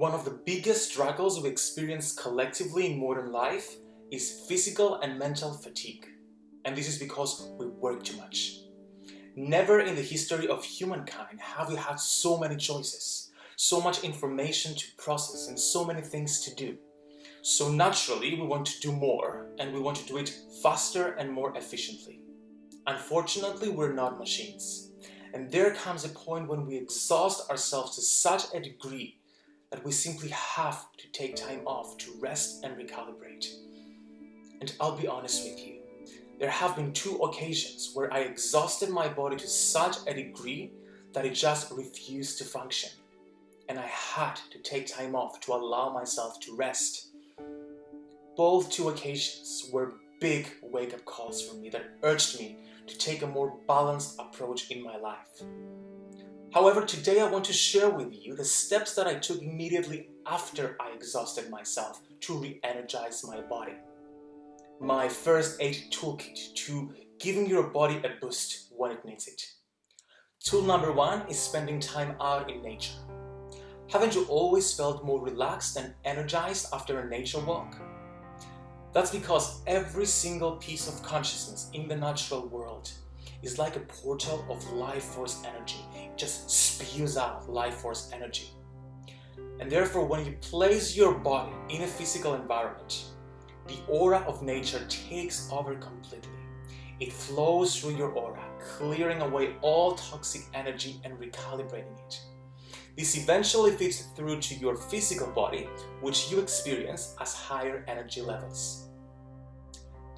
One of the biggest struggles we experience collectively in modern life is physical and mental fatigue. And this is because we work too much. Never in the history of humankind have we had so many choices, so much information to process and so many things to do. So naturally we want to do more and we want to do it faster and more efficiently. Unfortunately, we're not machines. And there comes a point when we exhaust ourselves to such a degree that we simply have to take time off to rest and recalibrate. And I'll be honest with you, there have been two occasions where I exhausted my body to such a degree that it just refused to function. And I had to take time off to allow myself to rest. Both two occasions were big wake-up calls for me that urged me to take a more balanced approach in my life. However, today I want to share with you the steps that I took immediately after I exhausted myself to re-energize my body. My first aid toolkit to giving your body a boost when it needs it. Tool number one is spending time out in nature. Haven't you always felt more relaxed and energized after a nature walk? That's because every single piece of consciousness in the natural world is like a portal of life force energy. It just spews out life force energy. And therefore, when you place your body in a physical environment, the aura of nature takes over completely. It flows through your aura, clearing away all toxic energy and recalibrating it. This eventually feeds through to your physical body, which you experience as higher energy levels.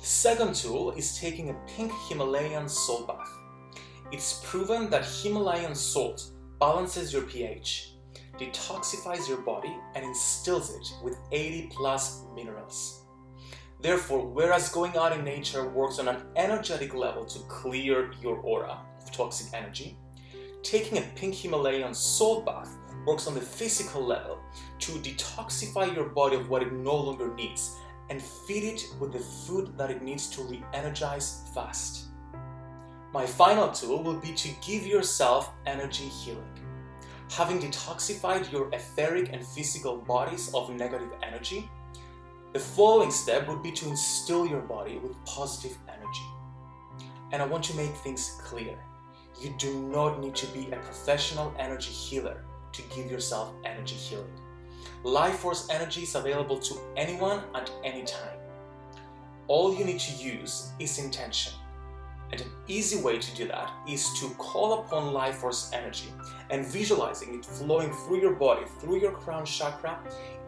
Second tool is taking a pink Himalayan salt bath. It's proven that Himalayan salt balances your pH, detoxifies your body and instills it with 80 plus minerals. Therefore, whereas going out in nature works on an energetic level to clear your aura of toxic energy, taking a pink Himalayan salt bath works on the physical level to detoxify your body of what it no longer needs and feed it with the food that it needs to re-energize fast. My final tool will be to give yourself energy healing. Having detoxified your etheric and physical bodies of negative energy, the following step would be to instill your body with positive energy. And I want to make things clear. You do not need to be a professional energy healer to give yourself energy healing. Life Force energy is available to anyone at any time. All you need to use is intention. And an easy way to do that is to call upon Life Force energy and visualizing it flowing through your body, through your crown chakra,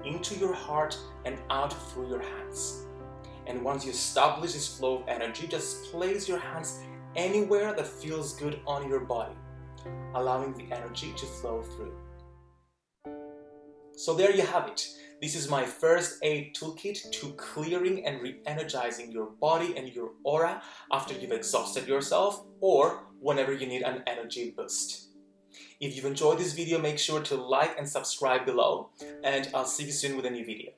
into your heart and out through your hands. And once you establish this flow of energy, just place your hands anywhere that feels good on your body, allowing the energy to flow through. So there you have it. This is my first aid toolkit to clearing and re-energizing your body and your aura after you've exhausted yourself or whenever you need an energy boost. If you've enjoyed this video, make sure to like and subscribe below and I'll see you soon with a new video.